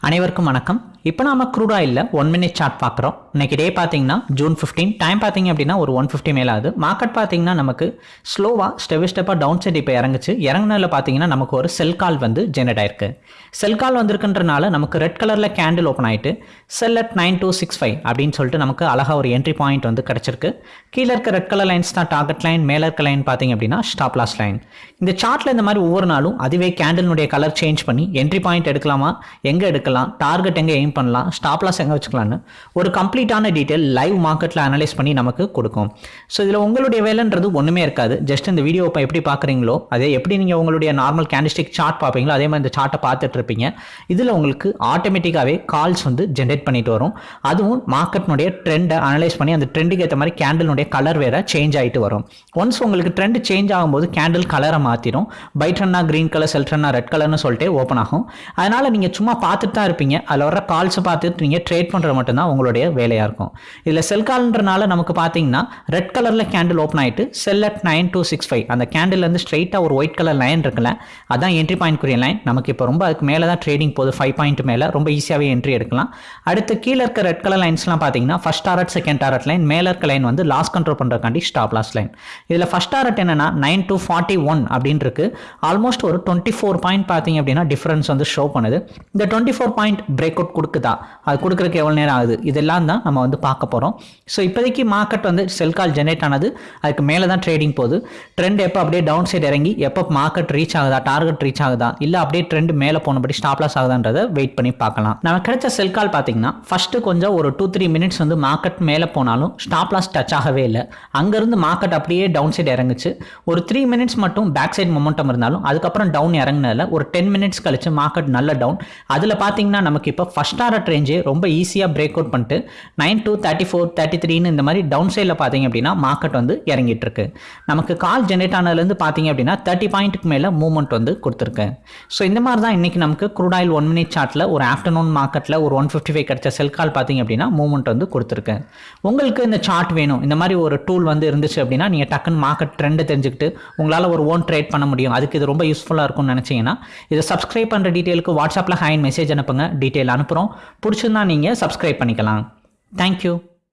அனைவருக்கும் வணக்கம். இப்போ நாம க்ரூட் ஆயிலில் ஒன் மினிட் சார்ட் பார்க்குறோம். இன்னைக்கு டே பார்த்தீங்கன்னா ஜூன் ஃபிஃப்டீன் டைம் பார்த்தீங்க அப்படின்னா ஒரு ஒன் ஃபிஃப்டி மேலே ஆகுது. மார்க்கெட் பார்த்தீங்கன்னா நமக்கு ஸ்லோவாக ஸ்டெப் ஸ்டெப்பாக டவுன் சைட் இப்போ இறங்குச்சு. இறங்குனதில் பார்த்தீங்கன்னா நமக்கு ஒரு செல் கால் வந்து ஜெனரேட் ஆயிருக்கு. செல் கால் வந்திருக்குன்றனால நமக்கு ரெட் கலரில் கேண்டில் ஓப்பன் ஆயிட்டு sell at nine two six five அப்படின்னு சொல்லிட்டு நமக்கு அழகாக ஒரு என்ட்ரி பாயிண்ட் வந்து கிடச்சிருக்கு. கீழே இருக்க ரெட் கலர் லைன்ஸ் தான் டார்கெட் லைன் மேலே இருக்க லைன் பார்த்தீங்க அப்படின்னா ஸ்டாப் லாஸ் லைன் இந்த சார்ட்டில் இந்த மாதிரி ஒவ்வொரு நாளும் அதுவே கேண்டிலுடைய கலர் சேஞ்ச் பண்ணி என்ட்ரி பாயிண்ட் எடுக்கலாமா? எங்கே எடுக்கலாம்? டார்கெட் எங்கே எய்ம் பண்ணலாம் ஸ்டாப் லாஸ் எங்கே வச்சுக்கலாம்னு. ஒரு கம்ப்ளீட்டான டீட்டெயில் லைவ் மார்க்கெட்டில் அனலைஸ் பண்ணி நமக்கு கொடுக்கும். ஸோ இதில் உங்களுடைய வேலைன்றது ஒன்றுமே இருக்காது. ஜஸ்ட் இந்த வீடியோ இப்போ எப்படி பார்க்குறீங்களோ அதே எப்படி நீங்கள் உங்களுடைய நார்மல் கேண்டிஸ்டிக் சார்ட் பார்ப்பீங்களோ அதே மாதிரி இந்த சார்ட்டை பார்த்துட்டு இருப்பீங்க இதில் உங்களுக்கு ஆட்டோமேட்டிக்காகவே கால்ஸ் வந்து ஜென்ரேட் பண்ணிட்டு வரும். அதுவும் மார்க்கெட்னுடைய ட்ரெண்டை அனலைஸ் பண்ணி அந்த ட்ரெண்டுக்கு ஏற்ற மாதிரி கேண்டலுடைய கலர் வேற சேஞ்ச் ஆகிட்டு வரும். ஒன்ஸ் உங்களுக்கு ட்ரெண்ட் சேஞ்ச் ஆகும்போது கேண்டில் கலரை மாற்றிடும் பைட்ரன்னா க்ரீன் கலர் செல்ட்ரன்னா ரெட் கலர்னு சொல்லிட்டு ஓப்பன் ஆகும். அதனால் நீங்கள் சும்மா பார்த்துட்டு தான் இருப்பீங்க. அதில் வர கால்ஸை பார்த்துட்டு நீங்கள் ட்ரேட் பண்ணுறது மட்டும்தான் உங்களுடைய வேலையாக இருக்கும். இதில் செல் கால்ன்றனால நமக்கு பார்த்தீங்கன்னா ரெட் கலரில் கேண்டில் ஓப்பன் ஆகிட்டு sell at nine two six five அந்த கேண்டில்லேருந்து ஸ்ட்ரைட்டாக ஒரு ஒயிட் கலர் லைன் இருக்குல்ல அதான் என்ட்ரி பாயிண்ட் குறிய லைன் நமக்கு இப்போ ரொம்ப அதுக்கு மேலே தான் ட்ரேடிங் போகுது ஃபைவ் பாயிண்ட் மேலே. ரொம்ப ஈஸியாகவே என்ட்ரி எடுக்கலாம். அடுத்து கீழே இருக்க ரெட் கலர் லைன்ஸ்லாம் பார்த்தீங்கன்னா first target second target line மேலே இருக்க லைன் வந்து லாஸ் கண்ட்ரோல் பண்ணுறக்காண்டி ஸ்டாப் லாஸ் லைன் இதில் ஃபஸ்ட் டாரட் என்னன்னா நைன் டூ ஃபார்ட்டி ஒன் அப்படின்னு இருக்கு ஆல்மோஸ்ட் ஒரு டுவெண்ட்டி ஃபோர் பாயிண்ட் பார்த்தீங்க அப்படின்னா டிஃபரன்ஸ் வந்து ஷோ பண்ணுது. இந்த twenty four point break out கொடுக்குதா? அது கொடுக்குறக்கு எவ்வளோ நேரம் ஆகுது? இதெல்லாம் தான் நம்ம வந்து பார்க்க போகிறோம் ஸோ இப்போதைக்கு மார்க்கெட் வந்து செல் கால் ஜெனரேட் ஆனது அதுக்கு மேலே தான் ட்ரேடிங் போகுது. ட்ரெண்ட் எப்போ அப்படியே டவுன் சைடு இறங்கி எப்போ மார்க்கெட் ரீச் ஆகுதா டார்கெட் ரீச் ஆகுதா இல்லை அப்படியே ட்ரெண்ட் மேலே போனபடி ஸ்டாப் லாஸ் ஆகுதான்றதை வெயிட் பண்ணி பார்க்கலாம். நம்ம கிடைச்ச செல் கால் பார்த்தீங்கன்னா ஃபஸ்ட்டு கொஞ்சம் ஒரு டூ த்ரீ மினிட்ஸ் வந்து மார்க்கெட் மேலே போனாலும் ஸ்டாப் லாஸ் டச் ஆகவே இல்லை. அங்கேருந்து மார்க்கெட் அப்படியே டவுன் சைடு இறங்குச்சு. ஒரு த்ரீ மினிட்ஸ் மட்டும் பேக் சைடு மொமெண்டம் இருந்தாலும் அதுக்கப்புறம் டவுன் இறங்குனதில் ஒரு டென் மினிட்ஸ் கழிச்சு மார்க்கெட் நல்ல டவுன் அதில் பார்த்தீங்கன்னா நமக்கு இப்போ ஃபஸ்ட் டாரட் ரேஞ்சு ரொம்ப ஈஸியாக பிரேக் அவுட் பண்ணிட்டு nine two thirty four thirty த்ரீன்னு இந்த மாதிரி டவுன் சைடில் பார்த்தீங்க அப்படின்னா மார்க்கெட் வந்து இறங்கிட்டு இருக்கு. நமக்கு கால் ஜென்ரேட் ஆனதுலேருந்து பார்த்தீங்க அப்படின்னா தேர்ட்டி பாயிண்ட்டுக்கு மேலே மூவ்மெண்ட் வந்து கொடுத்துருக்கு. ஸோ இந்த மாதிரி தான் இன்றைக்கி நமக்கு க்ரூட் ஆயில் ஒன் மினிட் சார்ட்டில் ஒரு ஆஃப்டர்நூன் மார்க்கெட்டில் ஒரு ஒன் ஃபிஃப்டி ஃபைவ் கிடைச்ச செல் கால் பார்த்தீங்க அப்படின்னா மூவ்மெண்ட் வந்து கொடுத்துருக்கு. உங்களுக்கு இந்த சார்ட் வேணும். இந்த மாதிரி ஒரு டூல் வந்து இருந்துச்சு அப்படின்னா நீங்கள் டக்குன்னு மார்க்கெட் ட்ரெண்டை தெரிஞ்சுக்கிட்டு உங்களால் ஒரு ஓன் ட்ரேட் பண்ண முடியும். அதுக்கு இது ரொம்ப யூஸ்ஃபுல்லாக இருக்கும்னு நினச்சிங்கன்னா இதை சப்ஸ்கிரைப் பண்ணுற டீட்டெயிலுக்கு வாட்ஸ்அப்பில் ஹேண்ட் மெசேஜ் அனுப்புங்க. டீட்டெயில் அனுப்புகிறோம் பிடிச்சிருந்தா நீங்கள் சப்ஸ்கிரைப் பண்ணிக்கலாம். தேங்க்யூ